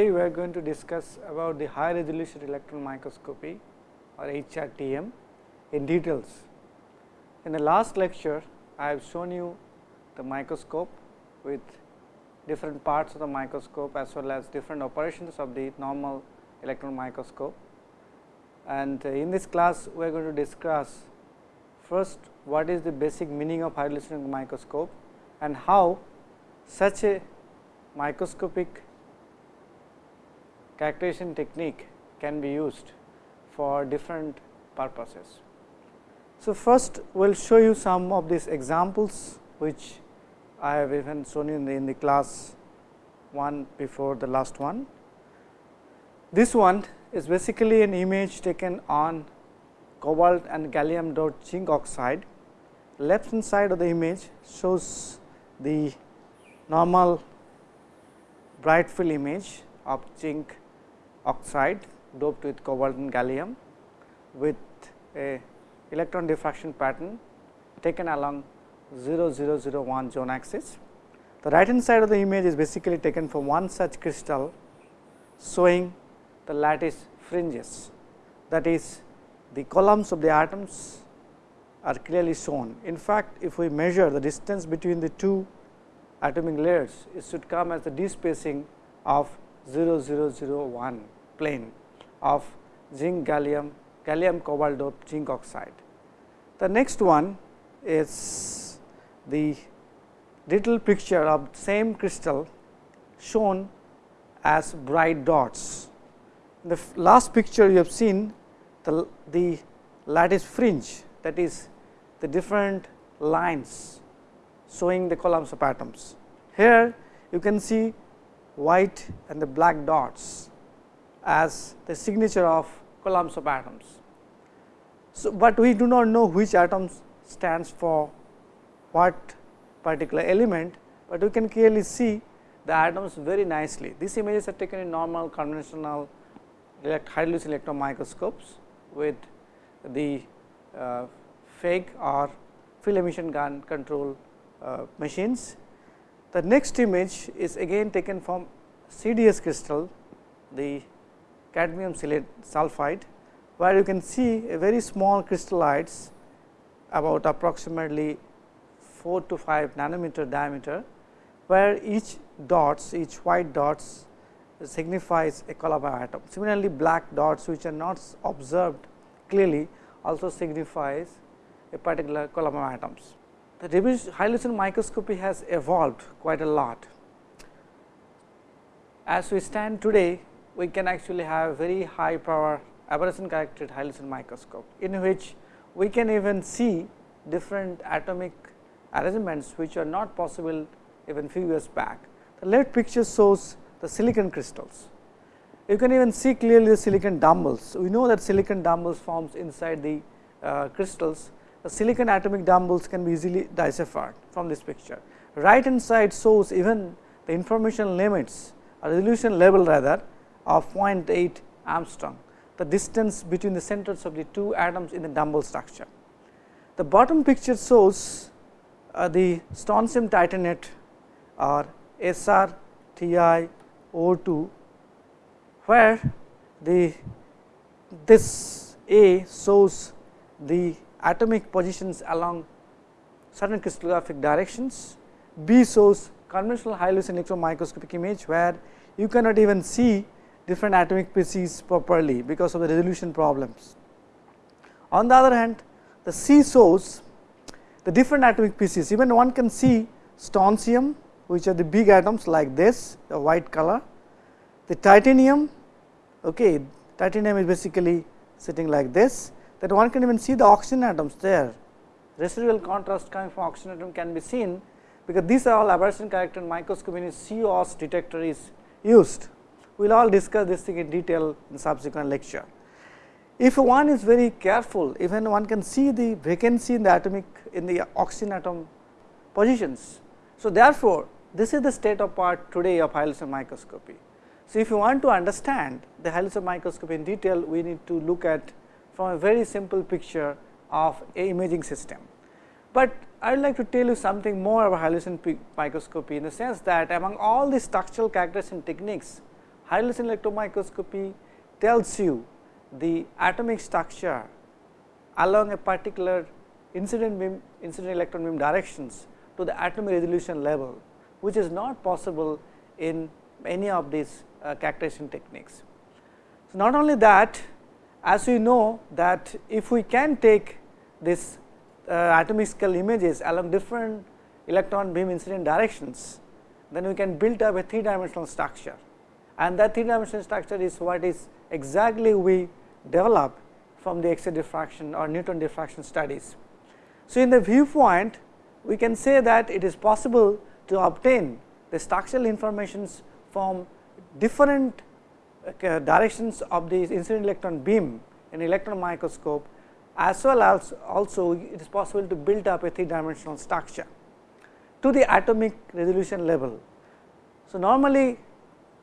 Today, we are going to discuss about the high resolution electron microscopy or HRTEM in details. In the last lecture, I have shown you the microscope with different parts of the microscope as well as different operations of the normal electron microscope. And uh, in this class, we are going to discuss first what is the basic meaning of high resolution microscope and how such a microscopic characterization technique can be used for different purposes. So, first we will show you some of these examples which I have even shown you in the, in the class one before the last one. This one is basically an image taken on cobalt and gallium dot zinc oxide. Left hand side of the image shows the normal bright field image of zinc oxide doped with cobalt and gallium with a electron diffraction pattern taken along 0001 zone axis. The right hand side of the image is basically taken from one such crystal showing the lattice fringes that is the columns of the atoms are clearly shown. In fact, if we measure the distance between the two atomic layers, it should come as the d spacing of 0001 plane of zinc gallium gallium cobalt doped zinc oxide. The next one is the little picture of same crystal shown as bright dots. In the last picture you have seen the, the lattice fringe that is the different lines showing the columns of atoms. Here you can see white and the black dots as the signature of columns of atoms. So, but we do not know which atoms stands for what particular element, but we can clearly see the atoms very nicely. These images are taken in normal conventional high resolution electron microscopes with the uh, FEG or field emission gun control uh, machines. The next image is again taken from CDS crystal, the cadmium sulphide, where you can see a very small crystallites about approximately 4 to 5 nanometer diameter, where each dots, each white dots signifies a column atom. Similarly, black dots which are not observed clearly also signifies a particular of atoms. The high resolution microscopy has evolved quite a lot. As we stand today, we can actually have very high power aberration corrected resolution microscope, in which we can even see different atomic arrangements which are not possible even few years back. The left picture shows the silicon crystals. You can even see clearly the silicon dumbbells. We know that silicon dumbbells forms inside the uh, crystals. The silicon atomic dumbbells can be easily deciphered from this picture. Right hand side shows even the information limits or resolution level rather of 0.8 angstrom, the distance between the centers of the two atoms in the dumbbell structure. The bottom picture shows uh, the strontium titanate or SrTiO2, where the this A shows the atomic positions along certain crystallographic directions, B shows conventional high electron microscopic image, where you cannot even see different atomic species properly because of the resolution problems. On the other hand, the C shows the different atomic pieces, even one can see strontium which are the big atoms like this, the white color, the titanium, okay, titanium is basically sitting like this, that one can even see the oxygen atoms there. Residual contrast coming from oxygen atom can be seen, because these are all aberration corrected microscopy in COS detector is used. We will all discuss this thing in detail in subsequent lecture. If one is very careful, even one can see the vacancy in the atomic in the oxygen atom positions. So, therefore, this is the state of part today of high resolution microscopy. So, if you want to understand the high resolution microscopy in detail, we need to look at from a very simple picture of a imaging system. But I would like to tell you something more about high resolution microscopy in the sense that among all the structural characterization techniques, high resolution electron microscopy tells you the atomic structure along a particular incident beam incident electron beam directions to the atomic resolution level, which is not possible in any of these uh, characterization techniques. So, not only that as we know that if we can take this uh, atomic scale images along different electron beam incident directions, then we can build up a three dimensional structure and that three dimensional structure is what is exactly we develop from the X-ray diffraction or neutron diffraction studies. So, in the viewpoint we can say that it is possible to obtain the structural informations from different uh, directions of the incident electron beam in electron microscope as well as also it is possible to build up a three dimensional structure to the atomic resolution level. So, normally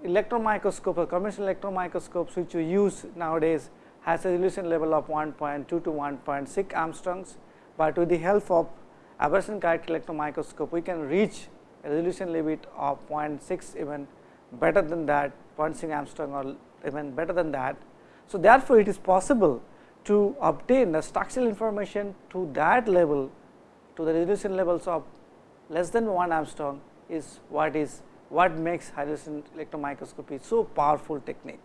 electron microscope or conventional electron microscopes which we use nowadays has a resolution level of 1.2 to 1.6 angstroms, but with the help of aberration corrected electron microscope we can reach a resolution limit of 0.6 even better than that 0.6 angstrom or even better than that. So, therefore, it is possible to obtain the structural information to that level to the resolution levels of less than 1 angstrom is what is what makes hydrogen electron microscopy so powerful technique.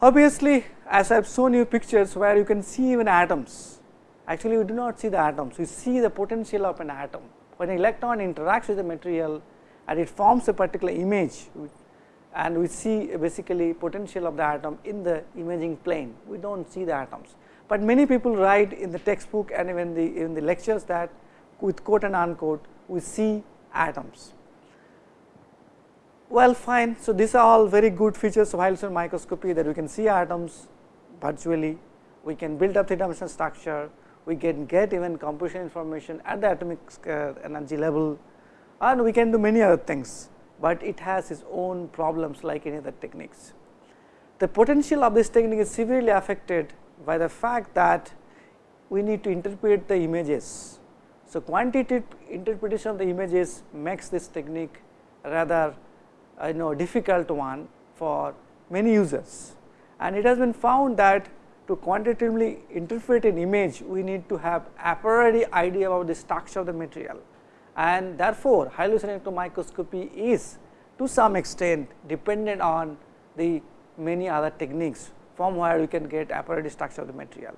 Obviously, as I have shown you pictures where you can see even atoms, actually we do not see the atoms, we see the potential of an atom. When an electron interacts with the material and it forms a particular image and we see basically potential of the atom in the imaging plane, we do not see the atoms. But many people write in the textbook and even the in the lectures that with quote and unquote we see atoms. Well fine, so these are all very good features of resolution microscopy that we can see atoms virtually, we can build up three dimensional structure, we can get even composition information at the atomic uh, energy level and we can do many other things, but it has its own problems like any other techniques. The potential of this technique is severely affected by the fact that we need to interpret the images. So, quantitative interpretation of the images makes this technique rather you know difficult one for many users. And it has been found that to quantitatively interpret an image we need to have a priori idea about the structure of the material. And therefore, high resolution electron microscopy is to some extent dependent on the many other techniques from where we can get a priori structure of the material,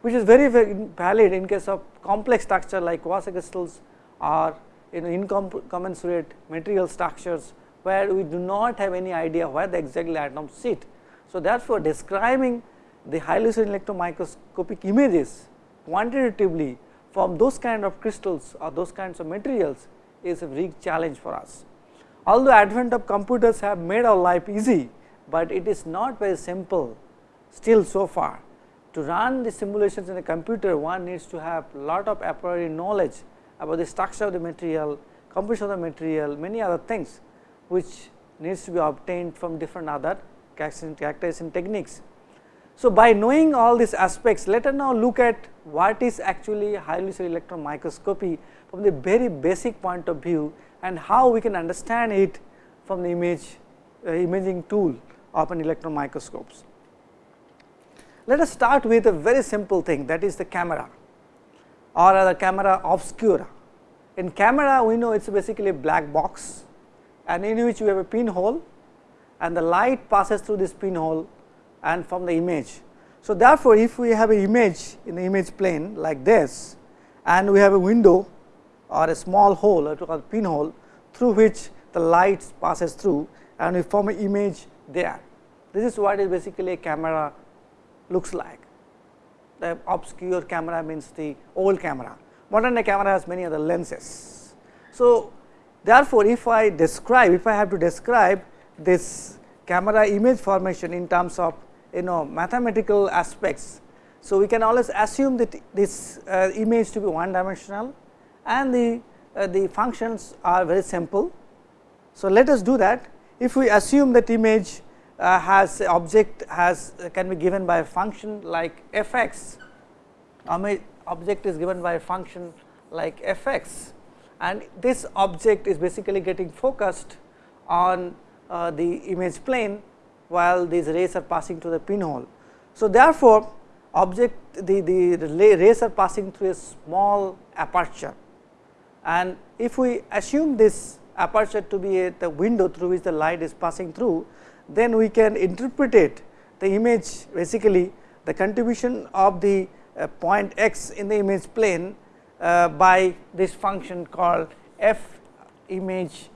which is very, very valid in case of complex structure like quasi crystals or you know incommensurate material structures where we do not have any idea where the exactly atoms sit. So, therefore, describing the highly resolution electron microscopic images quantitatively from those kind of crystals or those kinds of materials is a big challenge for us. Although advent of computers have made our life easy, but it is not very simple still so far. To run the simulations in a computer one needs to have lot of a priori knowledge about the structure of the material, composition of the material, many other things which needs to be obtained from different other characterization techniques. So, by knowing all these aspects, let us now look at what is actually high resolution electron microscopy from the very basic point of view and how we can understand it from the image uh, imaging tool of an electron microscopes. Let us start with a very simple thing that is the camera or the camera obscura. In camera we know it is basically a black box and in which you have a pinhole and the light passes through this pinhole and from the image. So, therefore, if we have an image in the image plane like this and we have a window or a small hole or called pinhole through which the light passes through and we form an image there. This is what is basically a camera looks like. The obscure camera means the old camera. Modern day camera has many other lenses. So, Therefore, if I describe if I have to describe this camera image formation in terms of you know mathematical aspects. So, we can always assume that this uh, image to be one dimensional and the uh, the functions are very simple. So, let us do that if we assume that image uh, has object has uh, can be given by a function like f x object is given by a function like f x and this object is basically getting focused on uh, the image plane while these rays are passing through the pinhole. So, therefore, object the, the, rays are passing through a small aperture and if we assume this aperture to be a, the window through which the light is passing through, then we can interpret the image basically the contribution of the uh, point x in the image plane Uh, by this function called f image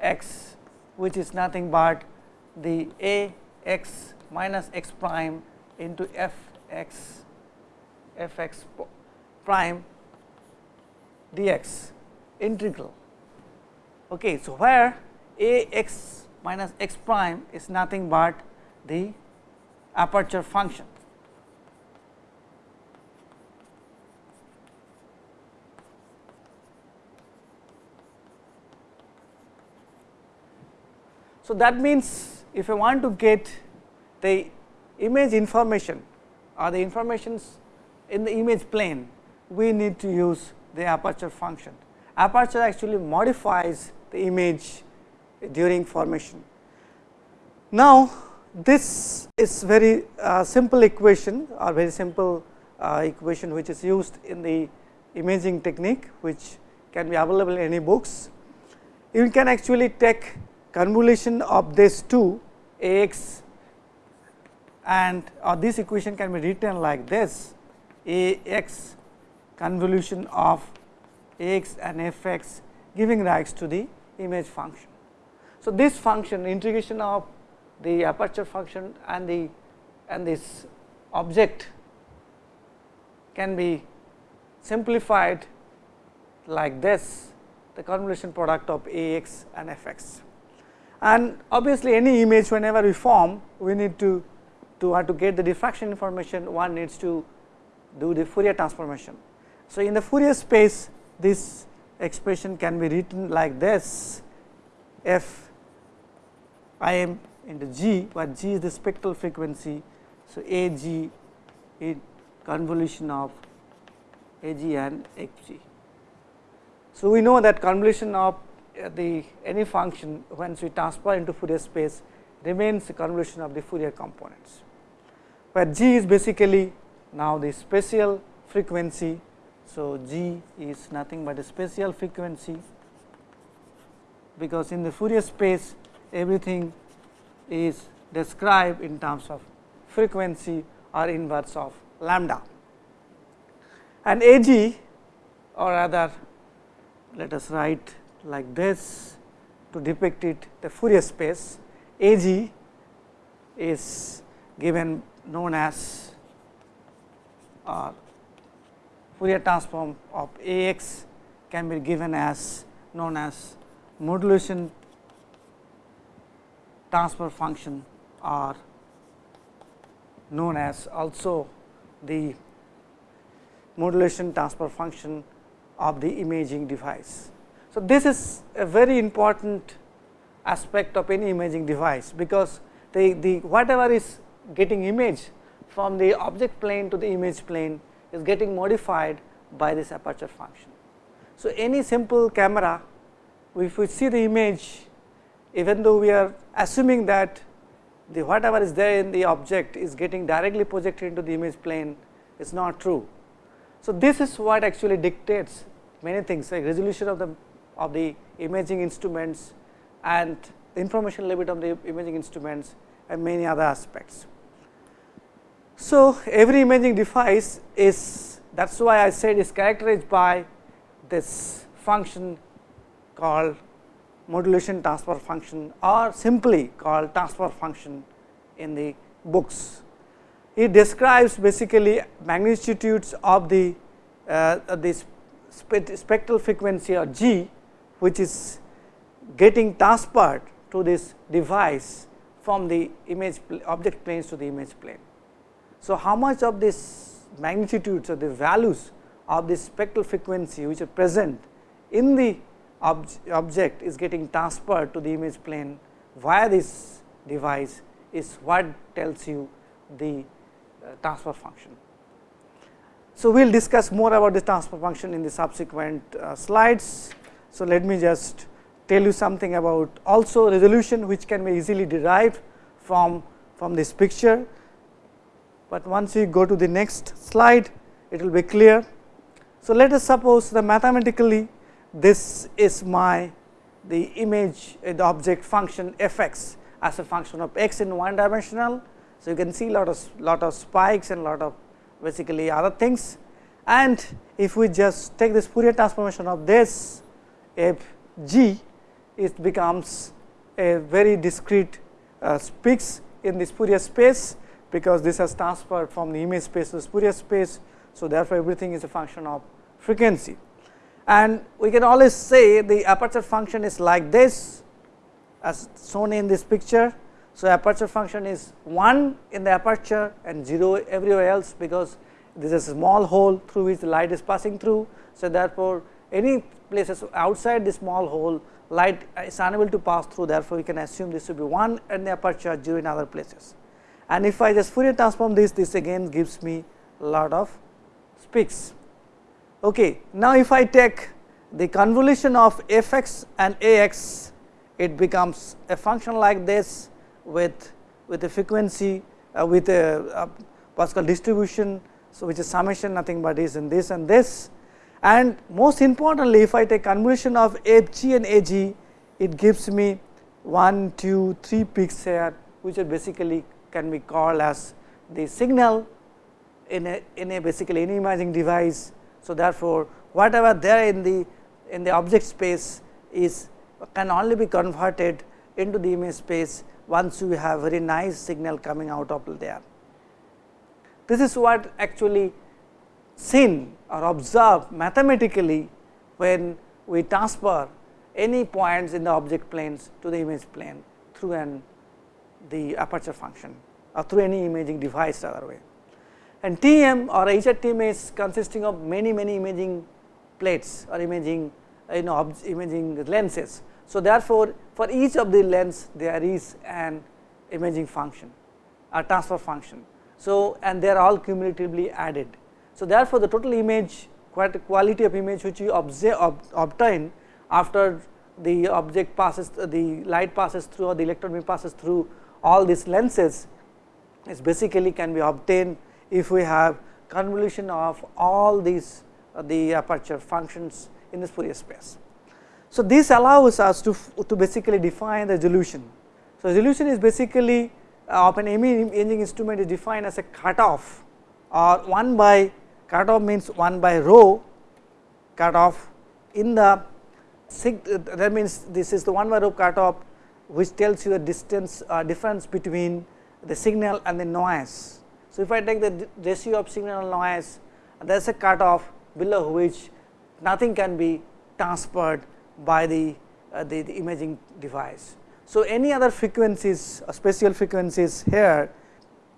x which is nothing but the a x minus x prime into f x f x prime dx integral. Okay, so, where a x minus x prime is nothing but the aperture function. So, that means if I want to get the image information or the informations in the image plane, we need to use the aperture function. Aperture actually modifies the image during formation. Now, this is very uh, simple equation or very simple uh, equation which is used in the imaging technique which can be available in any books. You can actually take convolution of this two a x and or this equation can be written like this a x convolution of x and f x giving rise to the image function. So, this function integration of the aperture function and the and this object can be simplified like this the convolution product of a x and f x and obviously any image whenever we form we need to to want to get the diffraction information one needs to do the Fourier transformation. So, in the Fourier space this expression can be written like this f i m into g where g is the spectral frequency. So, a g is convolution of a g and x g. So, we know that convolution of Uh, the any function once we transfer into Fourier space remains the convolution of the Fourier components, where g is basically now the spatial frequency. So, g is nothing but a spatial frequency, because in the Fourier space everything is described in terms of frequency or inverse of lambda. And a g or rather let us write like this to depict it the Fourier space A g is given known as uh, Fourier transform of A x can be given as known as modulation transfer function or known as also the modulation transfer function of the imaging device. So, this is a very important aspect of any imaging device, because the, the whatever is getting image from the object plane to the image plane is getting modified by this aperture function. So, any simple camera if we see the image even though we are assuming that the whatever is there in the object is getting directly projected into the image plane is not true. So, this is what actually dictates many things like resolution of the of the imaging instruments and information level of the imaging instruments and many other aspects. So, every imaging device is that is why I said is characterized by this function called modulation transfer function or simply called transfer function in the books. It describes basically magnitudes of the uh, this spectral frequency or g which is getting transferred to this device from the image object planes to the image plane. So, how much of this magnitudes or the values of this spectral frequency which are present in the ob object is getting transferred to the image plane via this device is what tells you the uh, transfer function. So, we will discuss more about the transfer function in the subsequent uh, slides. So, let me just tell you something about also resolution which can be easily derived from, from this picture, but once we go to the next slide it will be clear. So, let us suppose that mathematically this is my the image eh, the object function f x as a function of x in one dimensional. So, you can see lot of lot of spikes and lot of basically other things and if we just take this Fourier transformation of this f g it becomes a very discrete uh, in this Fourier space because this has transferred from the image space to the Fourier space. So, therefore, everything is a function of frequency and we can always say the aperture function is like this as shown in this picture. So, aperture function is 1 in the aperture and 0 everywhere else because this is a small hole through which the light is passing through. So, therefore, any places outside the small hole light is unable to pass through therefore, we can assume this to be 1 in the aperture 0 in other places. And if I just Fourier transform this, this again gives me lot of peaks. Okay. Now, if I take the convolution of f x and a x, it becomes a function like this with with a frequency uh, with a, a Pascal distribution. So, which is summation nothing but is in this and this and most importantly if I take convolution of f g and a g it gives me 1, 2, 3 peaks here which are basically can be called as the signal in a in a basically any imaging device. So, therefore, whatever there in the in the object space is can only be converted into the image space once you have very nice signal coming out of there. This is what actually seen or observed mathematically when we transfer any points in the object planes to the image plane through an the aperture function or through any imaging device other way. And TEM or HRTEM is consisting of many many imaging plates or imaging you know imaging lenses. So, therefore, for each of the lens there is an imaging function a transfer function. So, and they are all cumulatively added. So, therefore, the total image quality of image which you obtain after the object passes the light passes through or the electron beam passes through all these lenses is basically can be obtained if we have convolution of all these uh, the aperture functions in this Fourier space. So, this allows us to, to basically define the resolution. So, resolution is basically uh, of an imaging instrument is defined as a cutoff or 1 by cutoff means 1 by rho cutoff in the that means this is the 1 by rho cutoff which tells you the distance uh, difference between the signal and the noise. So, if I take the ratio of signal and noise there is a cutoff below which nothing can be transferred by the, uh, the, the, imaging device. So, any other frequencies uh, spatial frequencies here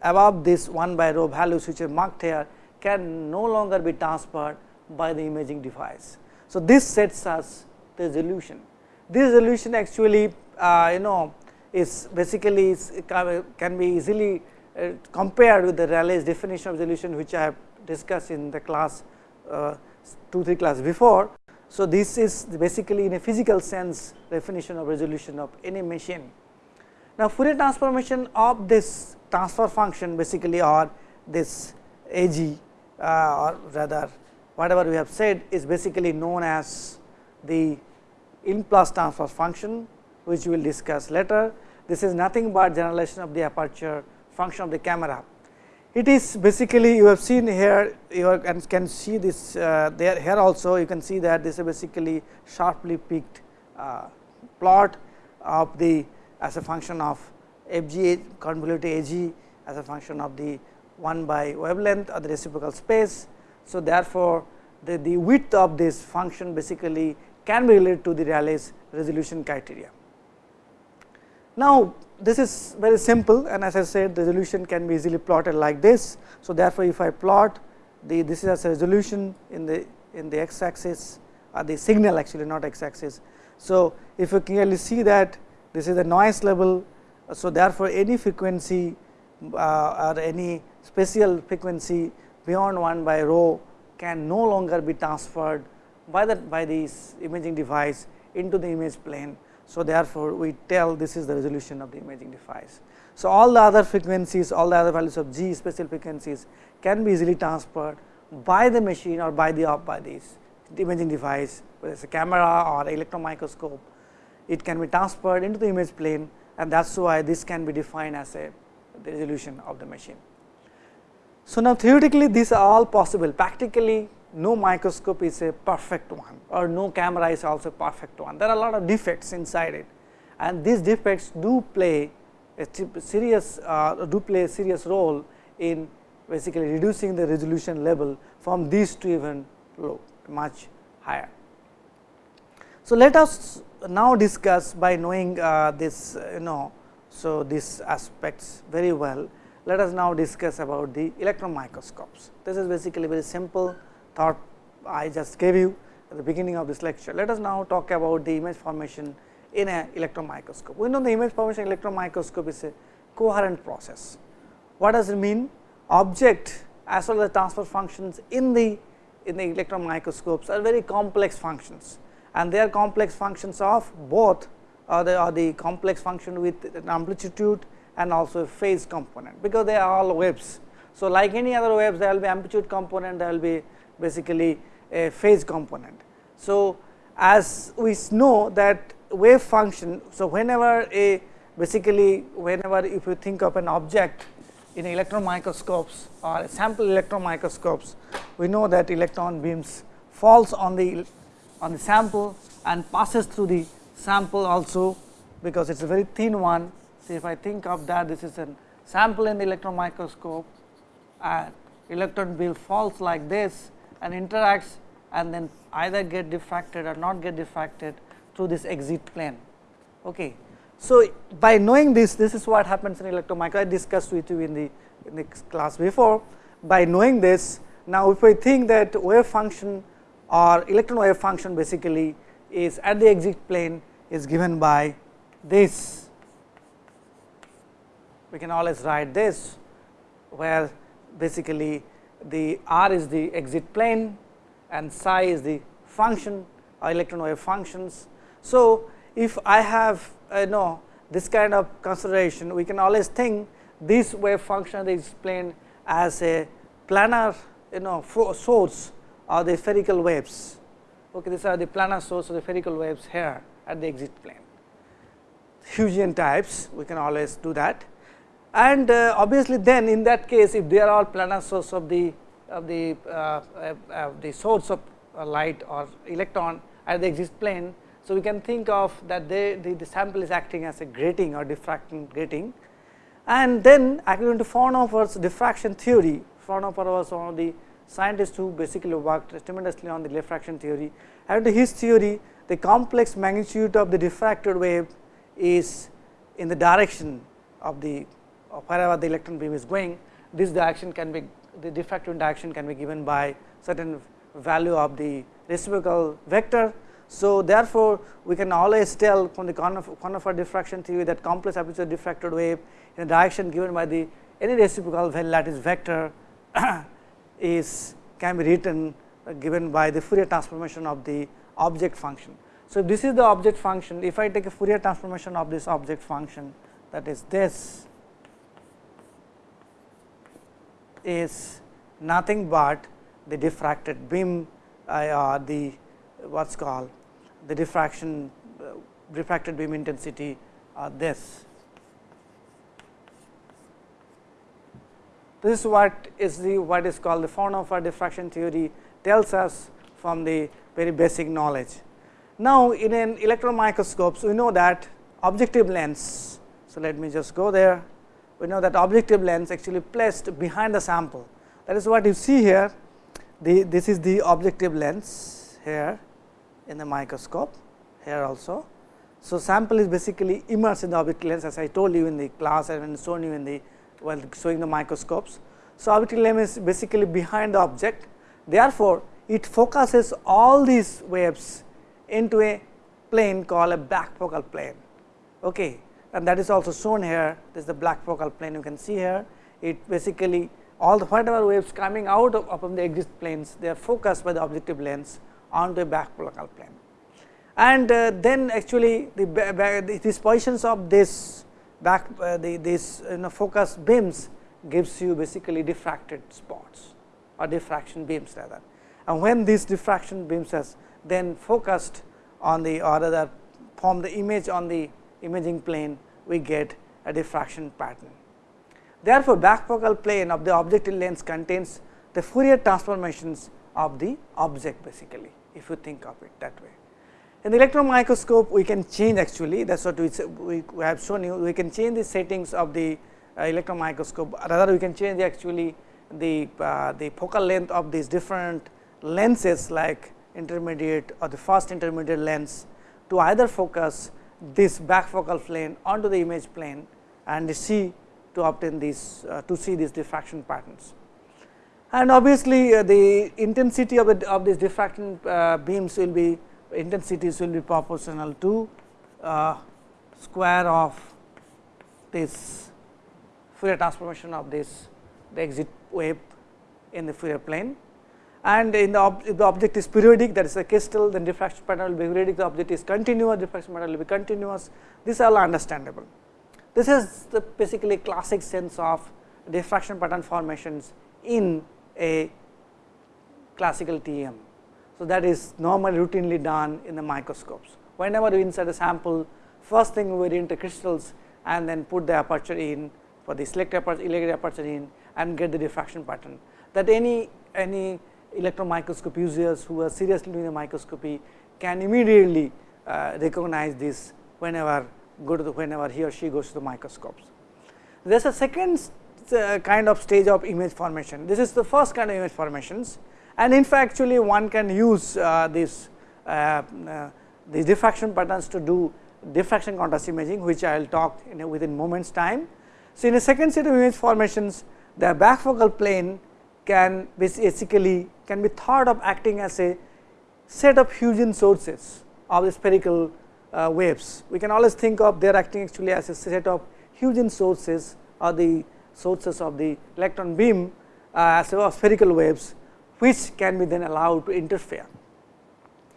above this 1 by rho values which are marked here can no longer be transferred by the imaging device. So, this sets us the resolution. This resolution actually uh, you know is basically is, can be easily uh, compared with the Rayleigh's definition of resolution which I have discussed in the class uh, 2 3 class before. So, this is basically in a physical sense definition of resolution of any machine. Now, Fourier transformation of this transfer function basically or this A g or rather whatever we have said is basically known as the Laplace transfer function which we will discuss later. This is nothing but generalization of the aperture function of the camera. It is basically you have seen here you can see this uh, there here also you can see that this is basically sharply peaked uh, plot of the as a function of f g convoluted a g as a function of the 1 by wavelength or the reciprocal space. So, therefore, the, the width of this function basically can be related to the Rayleigh's resolution criteria. Now, this is very simple and as I said the resolution can be easily plotted like this. So, therefore, if I plot the this is as a resolution in the in the x axis or the signal actually not x axis. So, if you clearly see that this is the noise level. So, therefore, any frequency uh, or any spatial frequency beyond 1 by rho can no longer be transferred by the by this imaging device into the image plane So, therefore, we tell this is the resolution of the imaging device. So, all the other frequencies all the other values of g spatial frequencies can be easily transferred by the machine or by the by this imaging device whether it is a camera or electron microscope it can be transferred into the image plane and that is why this can be defined as a resolution of the machine. So, now theoretically these are all possible practically no microscope is a perfect one or no camera is also perfect one. There are a lot of defects inside it and these defects do play a serious uh, do play a serious role in basically reducing the resolution level from these to even low much higher. So, let us now discuss by knowing uh, this you know. So, these aspects very well let us now discuss about the electron microscopes. This is basically very simple thought I just gave you at the beginning of this lecture. Let us now talk about the image formation in an electron microscope. We know the image formation in electron microscope is a coherent process. What does it mean? Object as well as the transfer functions in the in the electron microscopes are very complex functions and they are complex functions of both or the, or the complex function with amplitude and also a phase component because they are all waves. So, like any other waves there will be amplitude component there will be basically a phase component. So, as we know that wave function. So, whenever a basically whenever if you think of an object in electron microscopes or sample electron microscopes, we know that electron beams falls on the on the sample and passes through the sample also because it is a very thin one. So, if I think of that this is a sample in the electron microscope and electron beam falls like this and interacts and then either get diffracted or not get diffracted through this exit plane. Okay. So, by knowing this, this is what happens in electron micro I discussed with you in the, in the class before. By knowing this, now if I think that wave function or electron wave function basically is at the exit plane is given by this, we can always write this where basically the r is the exit plane and psi is the function uh, or electron wave functions. So, if I have uh, you know this kind of consideration we can always think this wave function is explained as a planar you know source of the spherical waves. Okay, these are the planar source of the spherical waves here at the exit plane. Huygens types we can always do that and uh, obviously then in that case if they are all planar source of the of the uh, uh, uh the source of light or electron at the exit plane so, we can think of that they, the, the sample is acting as a grating or diffracting grating and then according to Fraunhofer's diffraction theory, Fraunhofer was one of the scientists who basically worked tremendously on the diffraction theory. To his theory, the complex magnitude of the diffracted wave is in the direction of the wherever the electron beam is going. This direction can be the diffractive direction can be given by certain value of the reciprocal vector so, therefore, we can always tell from the Fraunhofer diffraction theory that complex aperture diffracted wave in a direction given by the any reciprocal lattice vector is can be written uh, given by the Fourier transformation of the object function. So, this is the object function, if I take a Fourier transformation of this object function that is this is nothing but the diffracted beam uh, or the what is called the diffraction uh, refracted beam intensity this. This is what is the what is called the Fraunhofer diffraction theory tells us from the very basic knowledge. Now, in an electron microscopes we know that objective lens. So, let me just go there. We know that objective lens actually placed behind the sample. That is what you see here. The, this is the objective lens here in the microscope here also. So, sample is basically immersed in the objective lens as I told you in the class and shown you in the while showing the microscopes. So, objective lens is basically behind the object therefore, it focuses all these waves into a plane called a back focal plane okay. And that is also shown here this is the back focal plane you can see here it basically all the whatever waves coming out of, of the exit planes they are focused by the objective lens onto a back focal plane. and uh, then actually the, these positions of this back uh, the this you know focus beams gives you basically diffracted spots or diffraction beams rather. And when these diffraction beams has then focused on the or rather form the image on the imaging plane, we get a diffraction pattern. Therefore, back focal plane of the objective lens contains the Fourier transformations of the object basically, if you think of it that way. In the electron microscope, we can change actually that is what we, we have shown you, we can change the settings of the uh, electron microscope, rather we can change actually the, uh, the focal length of these different lenses like intermediate or the first intermediate lens to either focus this back focal plane onto the image plane and see to obtain these uh, to see these diffraction patterns. And obviously, uh, the intensity of of these diffraction uh, beams will be intensities will be proportional to uh, square of this Fourier transformation of this the exit wave in the Fourier plane and in the ob if the object is periodic that is a crystal then diffraction pattern will be periodic the object is continuous diffraction pattern will be continuous this all understandable. This is the basically classic sense of diffraction pattern formations in a classical TEM. So, that is normally routinely done in the microscopes. Whenever we insert a sample first thing we enter crystals and then put the aperture in for the select aperture, aperture in and get the diffraction pattern that any any electron microscope users who are seriously doing the microscopy can immediately uh, recognize this whenever go to the whenever he or she goes to the microscopes. There is a second uh, kind of stage of image formation. This is the first kind of image formations and in fact, actually one can use uh, this uh, uh, these diffraction patterns to do diffraction contrast imaging, which I will talk within moments time. So, in a second set of image formations, the back focal plane can basically can be thought of acting as a set of Huygens sources of the spherical uh, waves. We can always think of they are acting actually as a set of Huygens sources or the sources of the electron beam uh, as of spherical waves, which can be then allowed to interfere.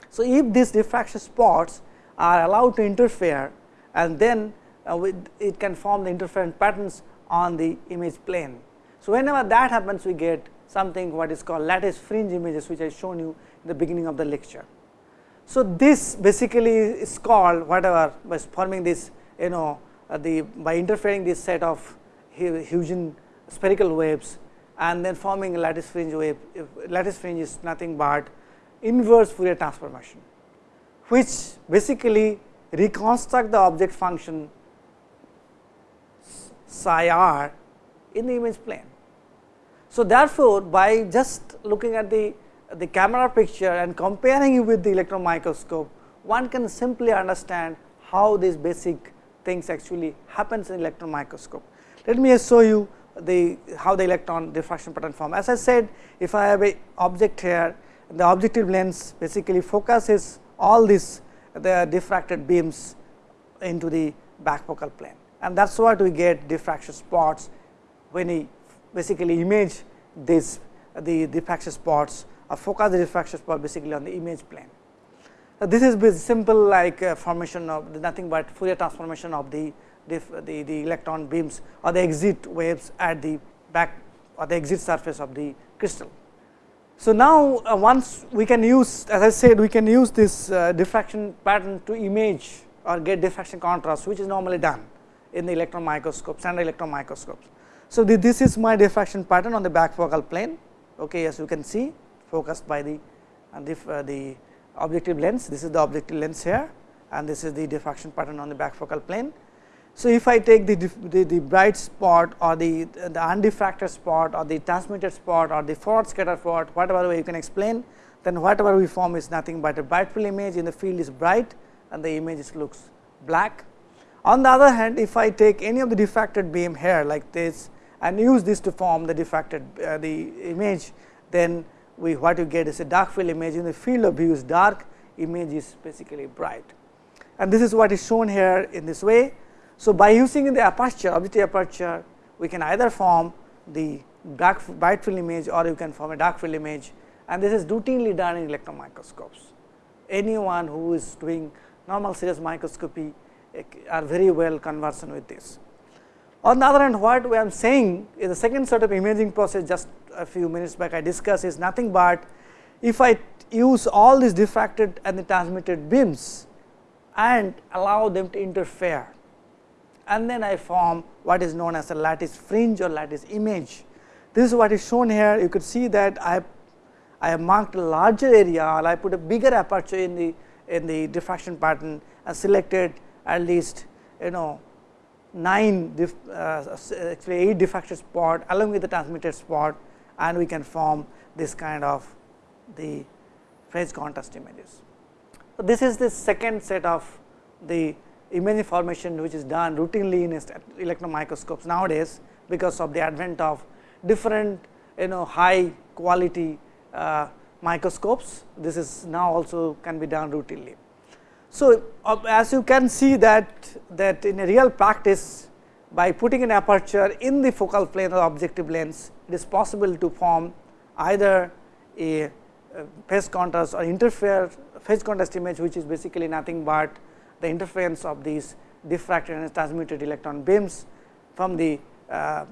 So, if these diffraction spots are allowed to interfere and then uh, it can form the interference patterns on the image plane. So, whenever that happens we get something what is called lattice fringe images which I shown you in the beginning of the lecture. So, this basically is called whatever by forming this you know uh, the by interfering this set of Huygens spherical waves and then forming a lattice fringe wave if lattice fringe is nothing but inverse Fourier transformation which basically reconstruct the object function psi r in the image plane. So, therefore, by just looking at the the camera picture and comparing it with the electron microscope, one can simply understand how these basic things actually happens in electron microscope. Let me show you the how the electron diffraction pattern form. As I said, if I have a object here, the objective lens basically focuses all these the diffracted beams into the back focal plane and that is what we get diffraction spots when we basically image this the diffraction spots or focus the diffraction spot basically on the image plane. So, this is simple like uh, formation of nothing but Fourier transformation of the, the, the electron beams or the exit waves at the back or the exit surface of the crystal. So, now uh, once we can use as I said we can use this uh, diffraction pattern to image or get diffraction contrast which is normally done in the electron microscope standard electron microscopes. So, the, this is my diffraction pattern on the back focal plane okay, as you can see focused by the, uh, the, uh, the objective lens. This is the objective lens here and this is the diffraction pattern on the back focal plane. So, if I take the, the, the, bright spot or the, the undiffracted spot or the transmitted spot or the forward scatter spot whatever way you can explain then whatever we form is nothing but a bright field image in the field is bright and the image looks black. On the other hand if I take any of the diffracted beam here like this and use this to form the diffracted uh, the image then we what you get is a dark field image in the field of view is dark image is basically bright and this is what is shown here in this way. So, by using the aperture objective aperture we can either form the dark bright field image or you can form a dark field image and this is routinely done in electron microscopes. anyone who is doing normal series microscopy eh, are very well conversant with this. On the other hand, what I am saying is the second sort of imaging process just a few minutes back I discussed is nothing but if I use all these diffracted and the transmitted beams and allow them to interfere and then I form what is known as a lattice fringe or lattice image. This is what is shown here you could see that I I have marked a larger area or I put a bigger aperture in the in the diffraction pattern and selected at least you know 9 dif, uh, actually 8 diffracted spot along with the transmitted spot and we can form this kind of the phase contrast images. So, this is the second set of the image formation which is done routinely in electron microscopes nowadays because of the advent of different you know high quality uh, microscopes. This is now also can be done routinely. So, as you can see that that in a real practice by putting an aperture in the focal plane of objective lens it is possible to form either a phase contrast or interfere phase contrast image which is basically nothing but the interference of these diffracted and transmitted electron beams from the uh,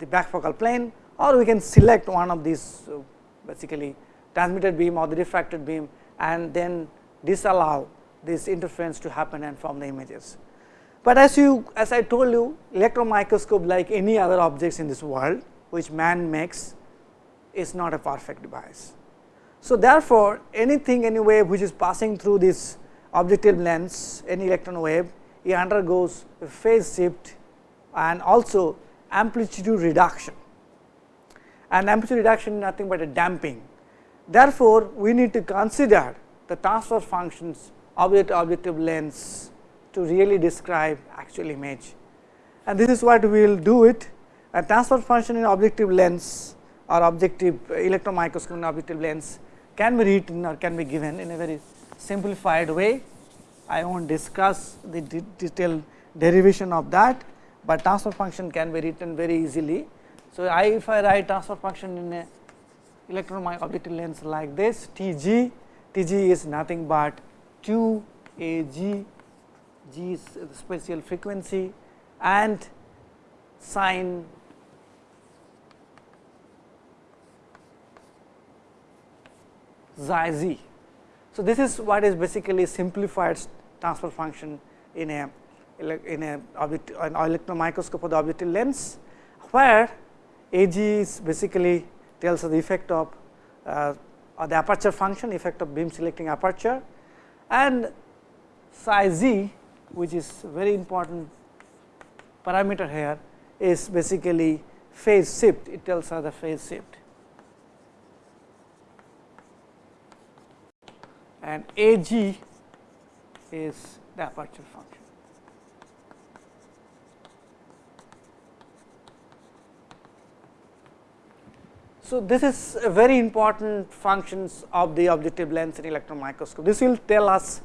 the back focal plane or we can select one of these uh, basically transmitted beam or the diffracted beam and then disallow this interference to happen and form the images. But as you as I told you electron microscope like any other objects in this world which man makes is not a perfect device. So, therefore, anything any wave which is passing through this objective lens any electron wave it undergoes a phase shift and also amplitude reduction and amplitude reduction is nothing but a damping. Therefore, we need to consider the transfer functions the objective lens to really describe actual image and this is what we will do it a transfer function in objective lens or objective uh, electron microscope in objective lens can be written or can be given in a very simplified way. I will not discuss the de detailed derivation of that, but transfer function can be written very easily. So, I if I write transfer function in a electron objective lens like this T g, T g is nothing but 2 a g, g is the spatial frequency and sine xi z. So, this is what is basically simplified transfer function in a in a object an electron microscope of the objective lens, where A g is basically tells the effect of uh, the aperture function effect of beam selecting aperture and psi z which is very important parameter here is basically phase shift it tells us the phase shift and A g is the aperture function. So, this is a very important functions of the objective lens in electron microscope. This will tell us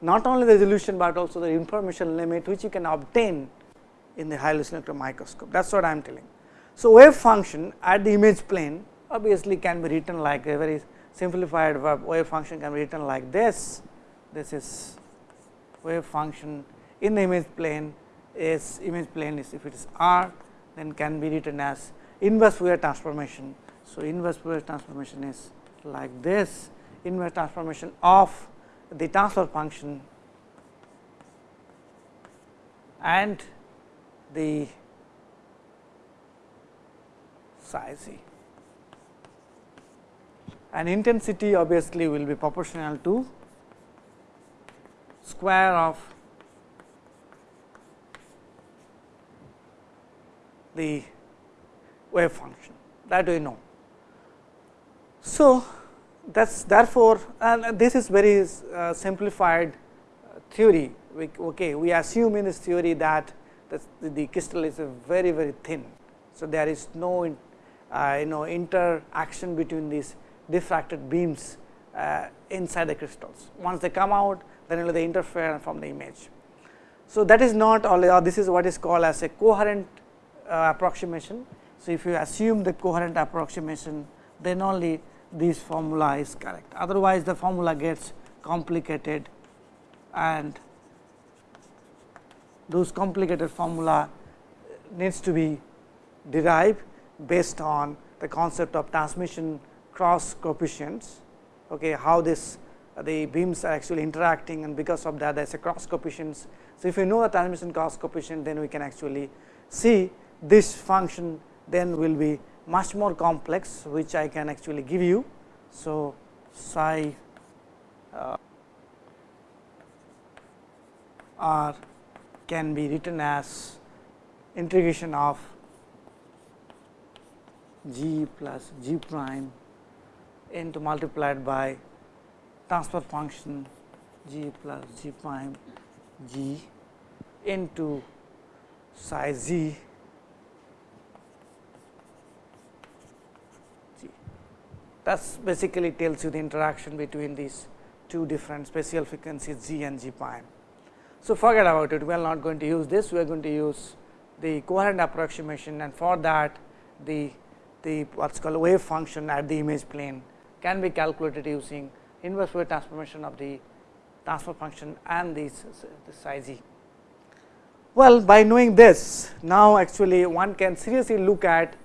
not only the resolution, but also the information limit which you can obtain in the high resolution electron microscope that is what I am telling. So, wave function at the image plane obviously can be written like a very simplified wave function can be written like this. This is wave function in the image plane is image plane is if it is r then can be written as inverse Fourier transformation. So, inverse Fourier transformation is like this. Inverse transformation of the transfer function and the size and intensity obviously will be proportional to square of the wave function. That we know. So, that is therefore, and this is very uh, simplified theory we, okay, we assume in this theory that the, the crystal is very very thin. So, there is no uh, you know interaction between these diffracted beams uh, inside the crystals. Once they come out, then only they interfere from the image. So, that is not all or this is what is called as a coherent uh, approximation. So, if you assume the coherent approximation, then only this formula is correct. Otherwise, the formula gets complicated and those complicated formula needs to be derived based on the concept of transmission cross coefficients, okay, how this the beams are actually interacting and because of that there is a cross coefficients. So, if you know the transmission cross coefficient then we can actually see this function then will be much more complex which I can actually give you. So, psi uh, r can be written as integration of g plus g prime into multiplied by transfer function g plus g prime g into psi z that basically tells you the interaction between these two different spatial frequencies g and g prime. So, forget about it we are not going to use this we are going to use the coherent approximation and for that the the what is called wave function at the image plane can be calculated using inverse Fourier transformation of the transfer function and the, the psi z. Well, by knowing this now actually one can seriously look at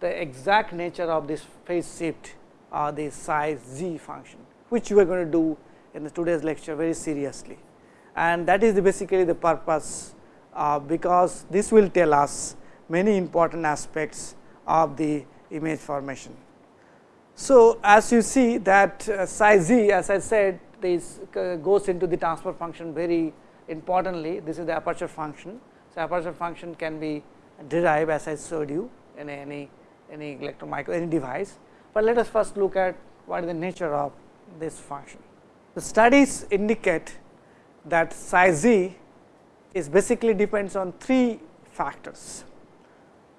the exact nature of this phase shift or the psi z function, which we are going to do in the today's lecture very seriously. And that is the basically the purpose, uh, because this will tell us many important aspects of the image formation. So, as you see that uh, psi z as I said this uh, goes into the transfer function very importantly this is the aperture function. So, aperture function can be derived as I showed you in any any electron micro any device, but let us first look at what is the nature of this function. The studies indicate that psi z is basically depends on three factors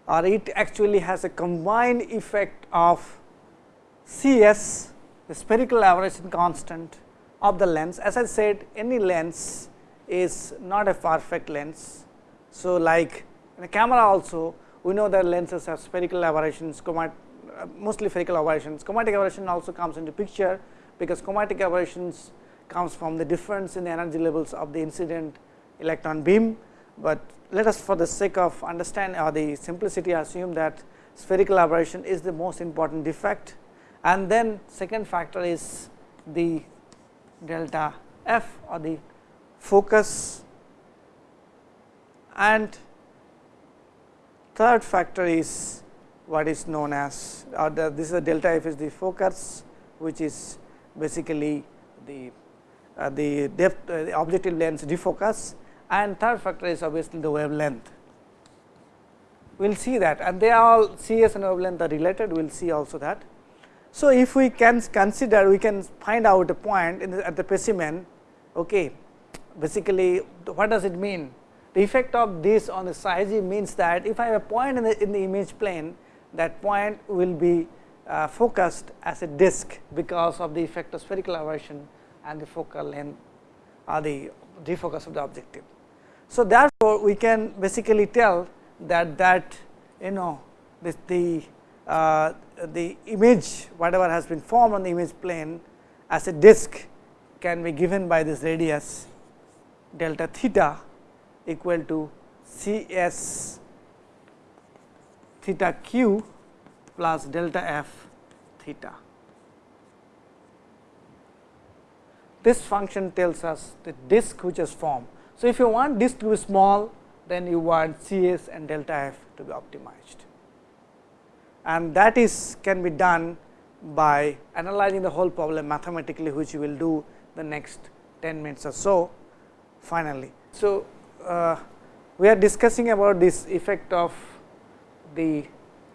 or it actually has a combined effect of C s the spherical aberration constant of the lens. As I said any lens is not a perfect lens. So, like in a camera also we know that lenses have spherical aberrations, Uh, mostly spherical aberrations. Chromatic aberration also comes into picture, because chromatic aberrations comes from the difference in the energy levels of the incident electron beam, but let us for the sake of understand or the simplicity assume that spherical aberration is the most important defect. And then second factor is the delta f or the focus. And third factor is what is known as or the, this is the delta f is the focus which is basically the uh, the depth uh, the objective lens defocus and third factor is obviously the wavelength. We will see that and they are all CS and wavelength are related we will see also that. So, if we can consider we can find out a point the, at the specimen okay. basically what does it mean the effect of this on the psi z means that if I have a point in the, in the image plane that point will be uh, focused as a disk because of the effect of spherical aberration and the focal length or the defocus of the objective. So, therefore, we can basically tell that that you know this the uh, the image whatever has been formed on the image plane as a disk can be given by this radius delta theta equal to C s theta q plus delta f theta. This function tells us the disk which is formed. So, if you want disk to be small then you want C s and delta f to be optimized and that is can be done by analyzing the whole problem mathematically which we will do the next 10 minutes or so finally. So, uh, we are discussing about this effect of the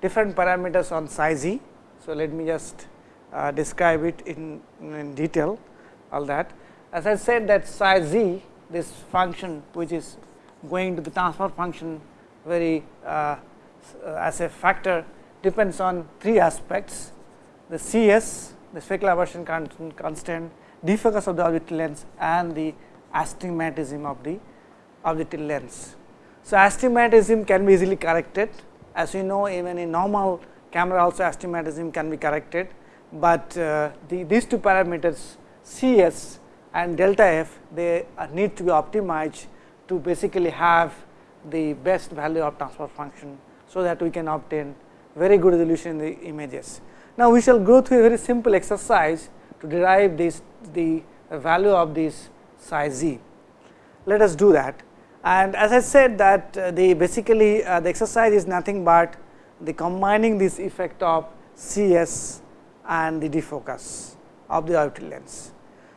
different parameters on psi z. So, let me just uh, describe it in, in detail all that. As I said that psi z this function which is going to the transfer function very uh, as a factor depends on three aspects the C s the spherical aberration constant, defocus of the objective lens and the astigmatism of the objective lens. So, astigmatism can be easily corrected as you know even in normal camera also astigmatism can be corrected, but uh, the, these two parameters C s and delta f they need to be optimized to basically have the best value of transfer function. So, that we can obtain very good resolution in the images. Now, we shall go through a very simple exercise to derive this the value of this psi z. Let us do that and as I said that uh, the basically uh, the exercise is nothing but the combining this effect of C s and the defocus of the orbital lens.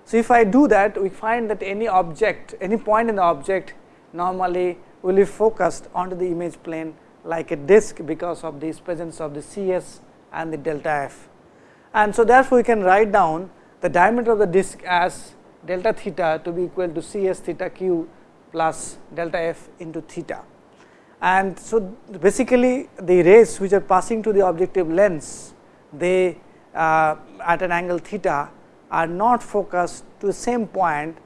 So, if I do that we find that any object any point in the object normally will be focused onto the image plane like a disk because of this presence of the C s and the delta f. And so, therefore, we can write down the diameter of the disk as delta theta to be equal to C s theta q plus delta f into theta. And so, basically the rays which are passing to the objective lens they uh, at an angle theta are not focused to the same point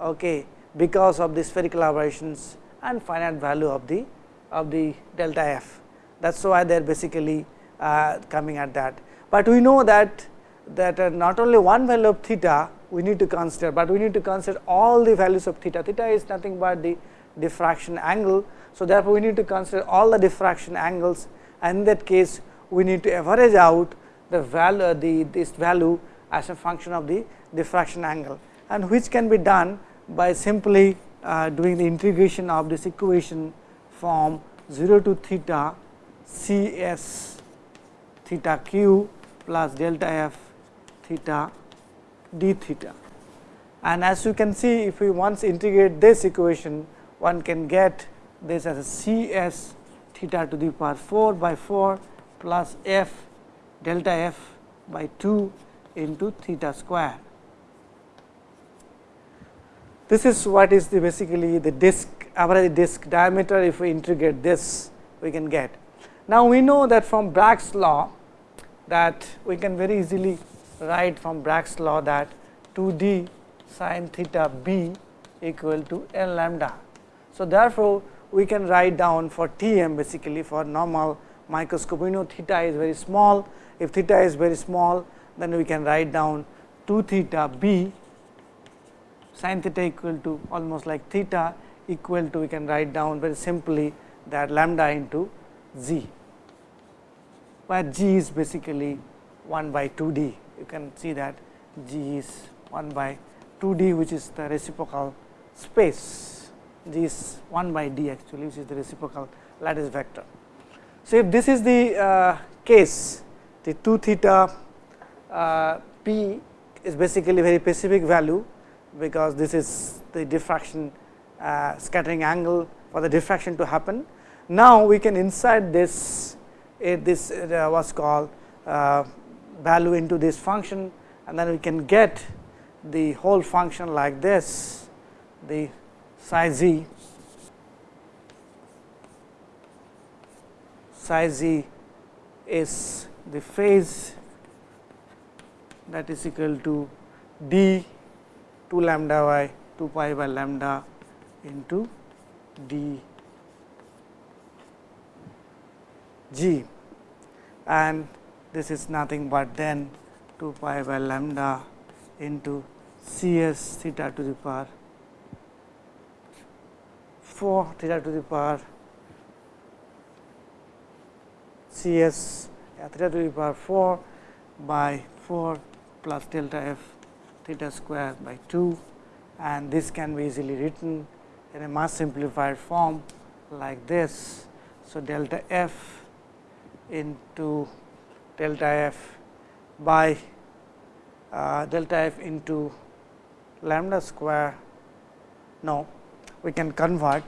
okay, because of the spherical aberrations and finite value of the of the delta f. That is why they are basically uh, coming at that. But we know that that uh, not only one value of theta we need to consider, but we need to consider all the values of theta. Theta is nothing but the diffraction angle. So, therefore, we need to consider all the diffraction angles and in that case we need to average out the value the this value as a function of the diffraction angle and which can be done by simply uh, doing the integration of this equation from 0 to theta C s theta q plus delta f theta d theta. And as you can see if we once integrate this equation one can get this as a C s theta to the power 4 by 4 plus f delta f by 2 into theta square. This is what is the basically the disk average disk diameter if we integrate this we can get. Now, we know that from Bragg's law that we can very easily write from Bragg's law that 2 d sin theta b equal to n lambda. So, therefore, we can write down for TEM basically for normal microscope we know theta is very small. If theta is very small then we can write down 2 theta b sin theta equal to almost like theta equal to we can write down very simply that lambda into z, where g is basically 1 by 2 d you can see that G is 1 by 2 d which is the reciprocal space G is 1 by d actually which is the reciprocal lattice vector. So, if this is the uh, case the 2 theta uh, p is basically very specific value because this is the diffraction uh, scattering angle for the diffraction to happen. Now, we can insert this uh, this uh, was called uh, value into this function and then we can get the whole function like this the psi z psi z is the phase that is equal to d 2 lambda y 2 pi by lambda into d g. And this is nothing but then 2 pi by lambda into C s theta to the power 4 theta to the power C s theta to the power 4 by 4 plus delta f theta square by 2 and this can be easily written in a much simplified form like this. So, delta f into delta f by uh, delta f into lambda square. No, we can convert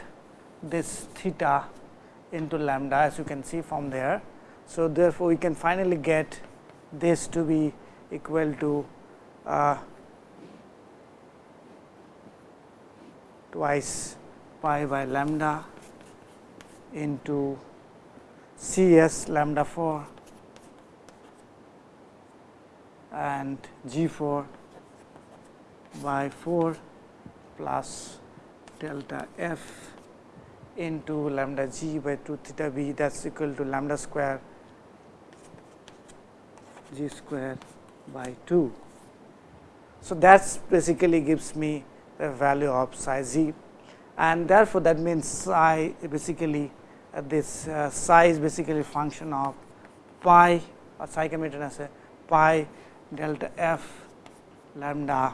this theta into lambda as you can see from there. So, therefore, we can finally get this to be equal to uh, twice pi by lambda into C s lambda 4 and G 4 by 4 plus delta f into lambda g by 2 theta b that is equal to lambda square g square by 2. So, that basically gives me the value of psi z and therefore, that means psi basically uh, this uh, psi is basically function of pi or psi can be written as a pi delta f lambda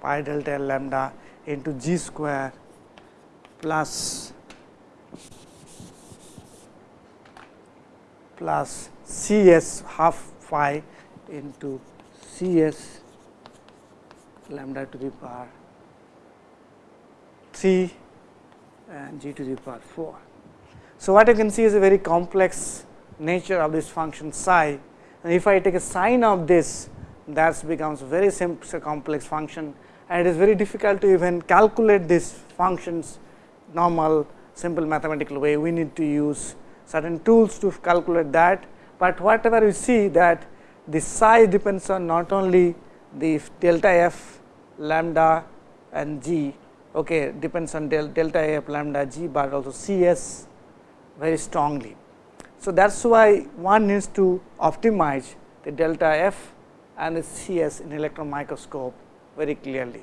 pi delta L lambda into g square plus plus C s half phi into C s lambda to the power 3 and g to the power 4. So, what you can see is a very complex nature of this function psi if I take a sine of this that becomes very simple complex function. And it is very difficult to even calculate these functions normal simple mathematical way. We need to use certain tools to calculate that, but whatever you see that the psi depends on not only the delta f lambda and g. Okay, depends on del, delta f lambda g, but also C s very strongly. So, that is why one needs to optimize the delta f and the C s in electron microscope very clearly.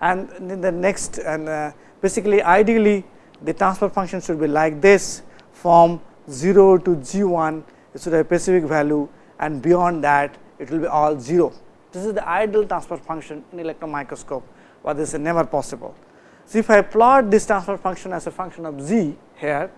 And in the next and uh, basically ideally the transfer function should be like this from 0 to g 1 it should have a specific value and beyond that it will be all 0. This is the ideal transfer function in electron microscope, but this is never possible. So, if I plot this transfer function as a function of z here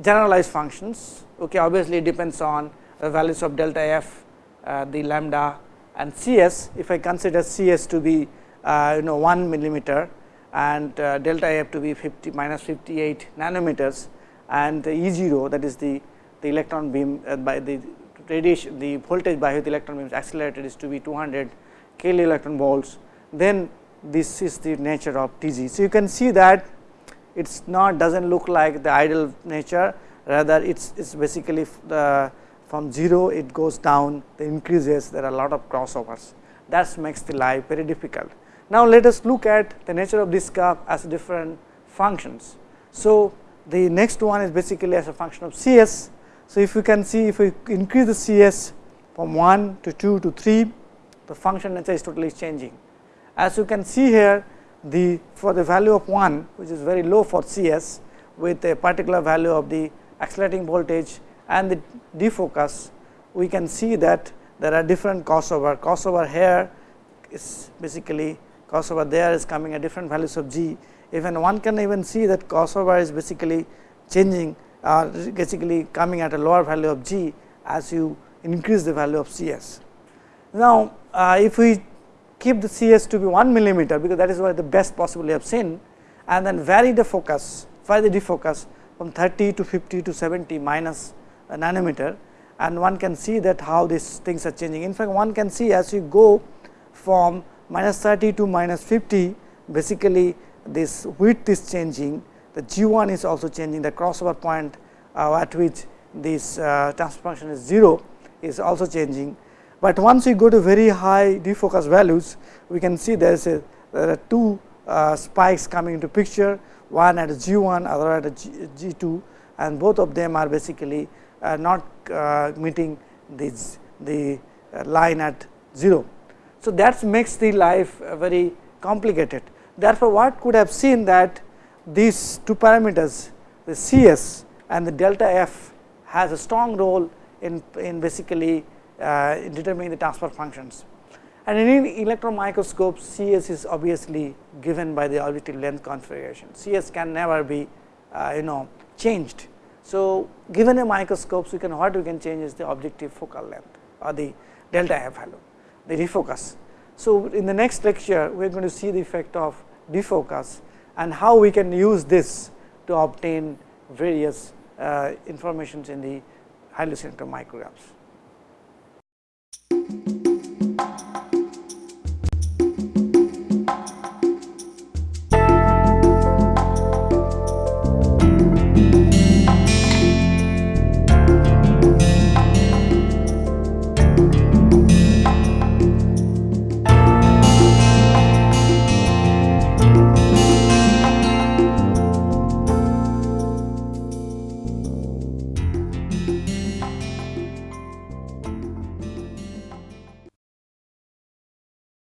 generalized functions okay, obviously it depends on the values of delta f uh, the lambda and C s if I consider C s to be uh, you know 1 millimeter and uh, delta f to be 50 minus 58 nanometers and E 0 that is the, the electron beam uh, by the radiation the voltage by which the electron beam is accelerated is to be 200 kilo electron volts then this is the nature of T g. So, you can see that it is not does not look like the ideal nature rather it is basically the from 0 it goes down the increases there are a lot of crossovers that makes the life very difficult. Now, let us look at the nature of this curve as different functions. So, the next one is basically as a function of C s. So, if you can see if we increase the C s from 1 to 2 to 3 the function nature is totally changing. As you can see here the for the value of 1 which is very low for C s with a particular value of the accelerating voltage and the defocus we can see that there are different crossover crossover here is basically crossover there is coming at different values of g even one can even see that crossover is basically changing or uh, basically coming at a lower value of g as you increase the value of Cs. Now, uh, if we keep the Cs to be 1 millimeter because that is what the best possible possibly have seen and then vary the focus vary the defocus from 30 to 50 to 70 minus nanometer and one can see that how these things are changing. In fact, one can see as you go from minus 30 to minus 50 basically this width is changing the g 1 is also changing the crossover point uh, at which this uh, transfer function is 0 is also changing. But once we go to very high defocus values we can see there is a there are two uh, spikes coming into picture one at g 1 other at g 2 and both of them are basically uh, not uh, meeting this the uh, line at 0. So, that makes the life very complicated. Therefore, what could have seen that these two parameters the C s and the delta f has a strong role in, in basically uh, in determining the transfer functions. And in electron microscope C s is obviously given by the objective lens configuration. C s can never be uh, you know changed. So, given a microscope we can what we can change is the objective focal length or the delta f value the defocus. So, in the next lecture we are going to see the effect of defocus and how we can use this to obtain various uh, informations in the highly selective micrographs thank you